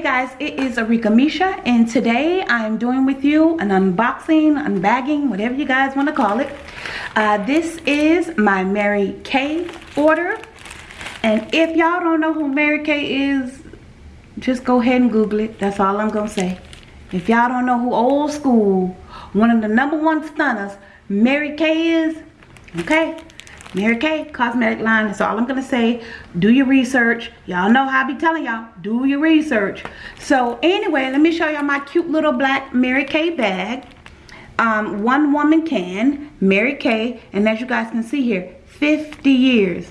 Hey guys, it is Arika Misha and today I am doing with you an unboxing, unbagging, whatever you guys want to call it. Uh, this is my Mary Kay order. And if y'all don't know who Mary Kay is, just go ahead and Google it. That's all I'm to say. If y'all don't know who old school, one of the number one stunners, Mary Kay is, okay, Mary Kay cosmetic line. That's all I'm to say. Do your research. Y'all know how I be telling y'all. Do your research. So anyway, let me show y'all my cute little black Mary Kay bag. Um, one woman can. Mary Kay. And as you guys can see here, 50 years.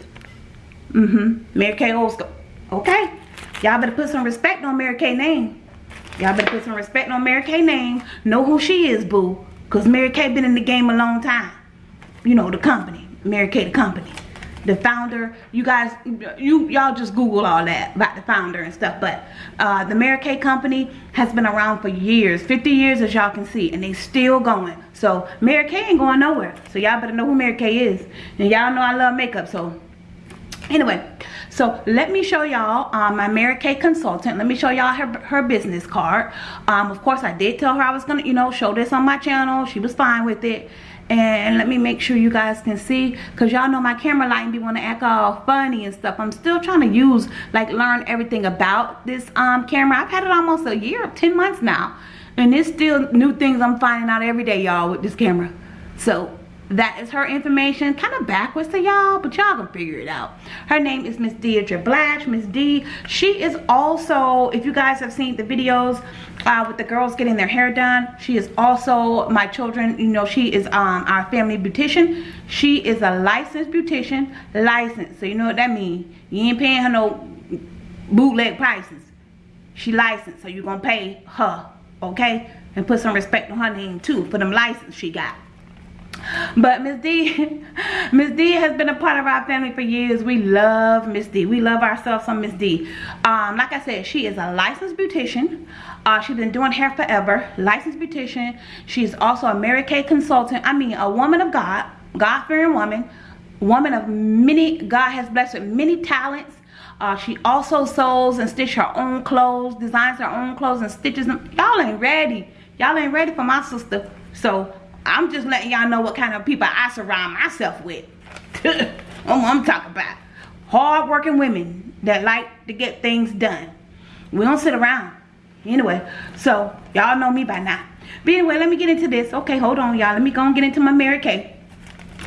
Mm-hmm. Mary Kay old school. Okay. Y'all better put some respect on Mary Kay name. Y'all better put some respect on Mary Kay name. Know who she is, boo. Because Mary Kay been in the game a long time. You know, the company. Mary Kay the company. The founder you guys you y'all just google all that about the founder and stuff but uh, the Mary Kay company has been around for years 50 years as y'all can see and they still going. So Mary Kay ain't going nowhere. So y'all better know who Mary Kay is. And y'all know I love makeup so anyway. So let me show y'all um, my Mary Kay consultant. Let me show y'all her, her business card. Um, of course I did tell her I was gonna you know show this on my channel. She was fine with it and let me make sure you guys can see because y'all know my camera lighting be want to act all funny and stuff. I'm still trying to use like learn everything about this um camera. I've had it almost a year 10 months now. And it's still new things i'm finding out every day y'all with this camera. So that is her information. Kind of backwards to y'all but y'all can figure it out. Her name is miss deidre blatch. Miss d she is also if you guys have seen the videos uh, with the girls getting their hair done she is also my children. You know she is um our family beautician. She is a licensed beautician. Licensed so you know what that means you ain't paying her no bootleg prices. She licensed so you're gonna pay her okay? And put some respect on her name too for them license she got but Miss D, Miss D has been a part of our family for years. We love Miss D. We love ourselves some Miss D. Um, like I said, she is a licensed beautician. Uh, she's been doing hair forever. Licensed beautician. She's also a Mary Kay consultant. I mean, a woman of God. God-fearing woman. Woman of many, God has blessed with many talents. Uh, she also sews and stitches her own clothes, designs her own clothes and stitches them. Y'all ain't ready. Y'all ain't ready for my sister. So I'm just letting y'all know what kind of people I surround myself with. Oh, I'm talking about. Hard-working women that like to get things done. We don't sit around. Anyway, so y'all know me by now. But anyway, let me get into this. Okay, hold on, y'all. Let me go and get into my Mary Kay.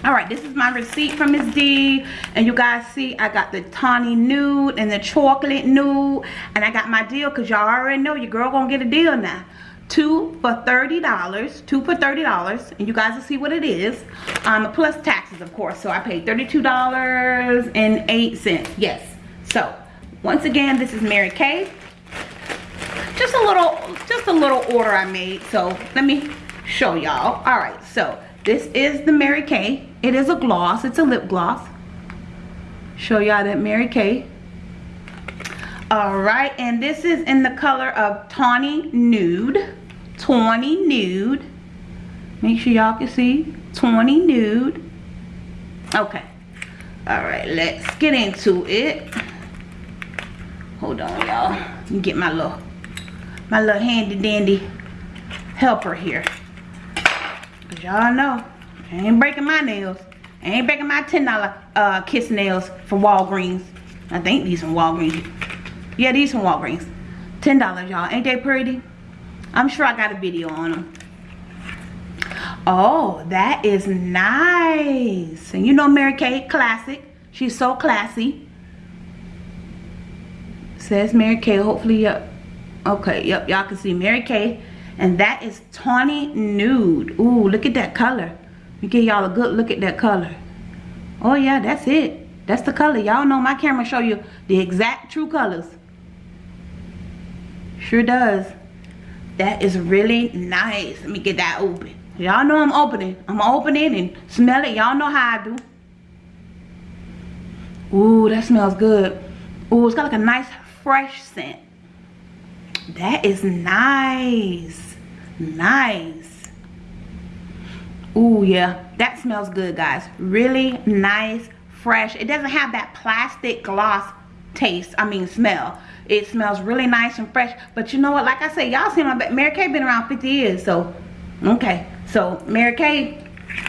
Alright, this is my receipt from Miss D. And you guys see, I got the tawny nude and the chocolate nude. And I got my deal because y'all already know your girl gonna get a deal now two for $30 two for $30 and you guys will see what it is. Um, plus taxes of course. So I paid $32.08 yes. So once again this is Mary Kay. Just a little just a little order I made. So let me show y'all. All right. So this is the Mary Kay. It is a gloss. It's a lip gloss. Show y'all that Mary Kay. All right. And this is in the color of tawny nude tawny nude. Make sure y'all can see. tawny nude. Okay. Alright, let's get into it. Hold on, y'all. Get my little, my little handy dandy helper here. Cause y'all know, I ain't breaking my nails. I ain't breaking my $10 uh, kiss nails from Walgreens. I think these from Walgreens. Yeah, these from Walgreens. $10, y'all. Ain't they pretty? I'm sure I got a video on them. Oh, that is nice. And you know Mary Kay, classic. She's so classy. Says Mary Kay, hopefully, yep. Okay, yep, y'all can see Mary Kay. And that is tawny nude. Ooh, look at that color. Me give y'all a good look at that color. Oh yeah, that's it. That's the color. Y'all know my camera show you the exact true colors. Sure does. That is really nice. Let me get that open. Y'all know I'm opening. I'm opening and smell it. Y'all know how I do. Ooh, that smells good. Ooh, it's got like a nice fresh scent. That is nice. Nice. Ooh, yeah. That smells good, guys. Really nice, fresh. It doesn't have that plastic gloss taste i mean smell. It smells really nice and fresh. But you know what? Like i said y'all seen my mary kay been around 50 years so okay. So mary kay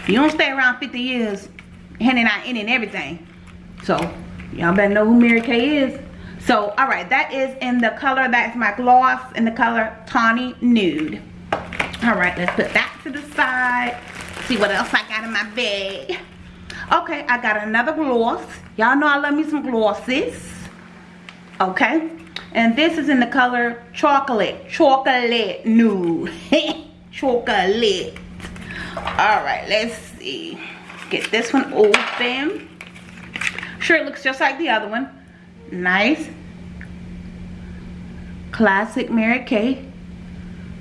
you don't stay around 50 years handing out any and everything. So y'all better know who mary kay is. So all right that is in the color that's my gloss in the color tawny nude. All right let's put that to the side. See what else i got in my bag. Okay i got another gloss. Y'all know i love me some glosses okay? And this is in the color chocolate. Chocolate nude chocolate. All right let's see. Get this one open. Sure it looks just like the other one. Nice. Classic mary kay.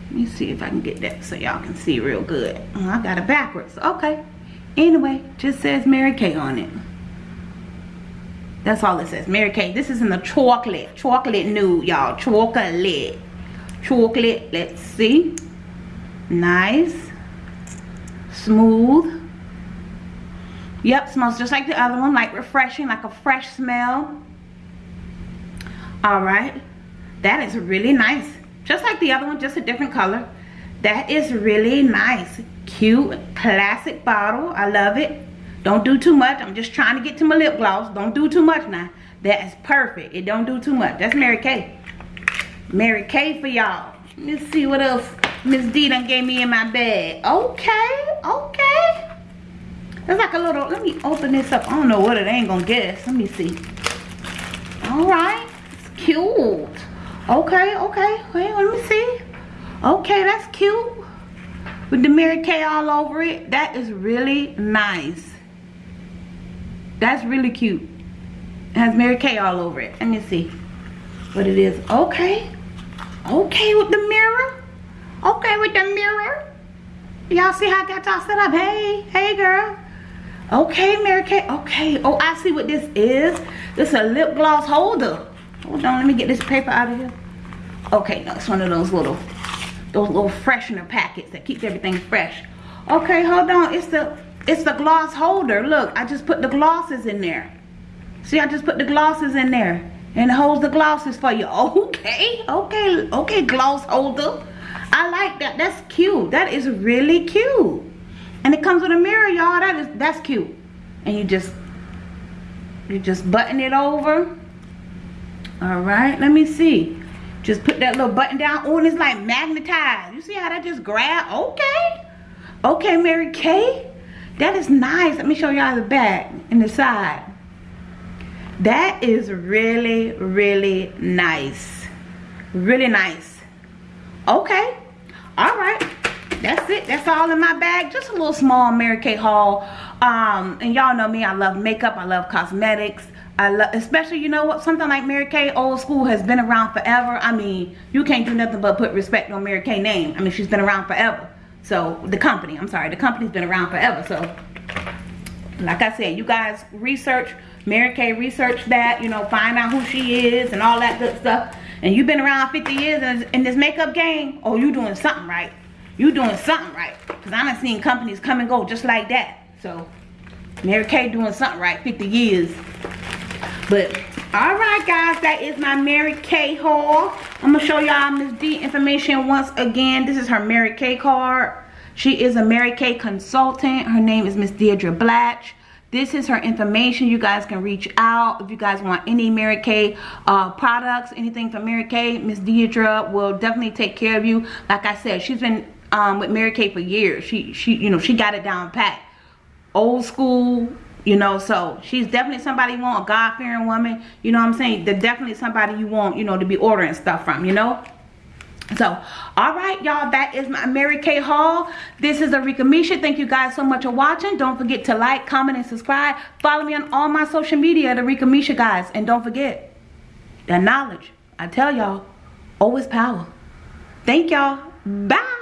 Let me see if i can get that so y'all can see real good. Oh, i got it backwards. Okay. Anyway just says mary kay on it that's all it says. Mary Kay. This is in the chocolate. Chocolate nude, y'all. Chocolate. Chocolate. Let's see. Nice. Smooth. Yep, smells just like the other one. Like refreshing, like a fresh smell. Alright. That is really nice. Just like the other one, just a different color. That is really nice. Cute, classic bottle. I love it. Don't do too much. I'm just trying to get to my lip gloss. Don't do too much now. That is perfect. It don't do too much. That's Mary Kay. Mary Kay for y'all. Let's see what else Miss D done gave me in my bag. Okay, okay. It's like a little, let me open this up. I don't know what it ain't gonna guess. Let me see. All right, it's cute. Okay, okay, wait, let me see. Okay, that's cute. With the Mary Kay all over it. That is really nice. That's really cute. It has Mary Kay all over it. Let me see what it is. Okay. Okay with the mirror. Okay with the mirror. Y'all see how I got y'all set up? Hey, hey girl. Okay, Mary Kay. Okay. Oh, I see what this is. This is a lip gloss holder. Hold on, let me get this paper out of here. Okay, no, it's one of those little, those little freshener packets that keeps everything fresh. Okay, hold on. It's the it's the gloss holder. Look, I just put the glosses in there. See, I just put the glosses in there. And it holds the glosses for you. Okay, okay, okay, gloss holder. I like that. That's cute. That is really cute. And it comes with a mirror, y'all. That is that's cute. And you just you just button it over. Alright, let me see. Just put that little button down. Oh, and it's like magnetized. You see how that just grab? Okay. Okay, Mary Kay. That is nice. Let me show y'all the back and the side. That is really, really nice. Really nice. Okay. All right. That's it. That's all in my bag. Just a little small Mary Kay haul. Um, and y'all know me. I love makeup. I love cosmetics. I love, especially, you know what, something like Mary Kay, old school, has been around forever. I mean, you can't do nothing but put respect on Mary Kay name. I mean, she's been around forever. So the company, I'm sorry, the company's been around forever. So like I said, you guys research, Mary Kay research that, you know, find out who she is and all that good stuff. And you've been around 50 years in, this makeup game, oh, you doing something right. You doing something right. Because I done seen companies come and go just like that. So, Mary Kay doing something right, 50 years. But, alright guys, that is my Mary Kay haul. I'm to show y'all Miss D information once again. This is her Mary Kay card. She is a Mary Kay consultant. Her name is Miss Deirdre Blatch. This is her information. You guys can reach out if you guys want any Mary Kay uh, products, anything from Mary Kay. Miss Deirdre will definitely take care of you. Like I said, she's been um, with Mary Kay for years. She, she, you know, she got it down pat. Old school, you know so she's definitely somebody you want a god-fearing woman you know what i'm saying? They're definitely somebody you want you know to be ordering stuff from you know? So all right y'all that is my mary kay haul this is arika misha. Thank you guys so much for watching. Don't forget to like comment and subscribe. Follow me on all my social media at arika misha guys. And don't forget that knowledge i tell y'all always power. Thank y'all. Bye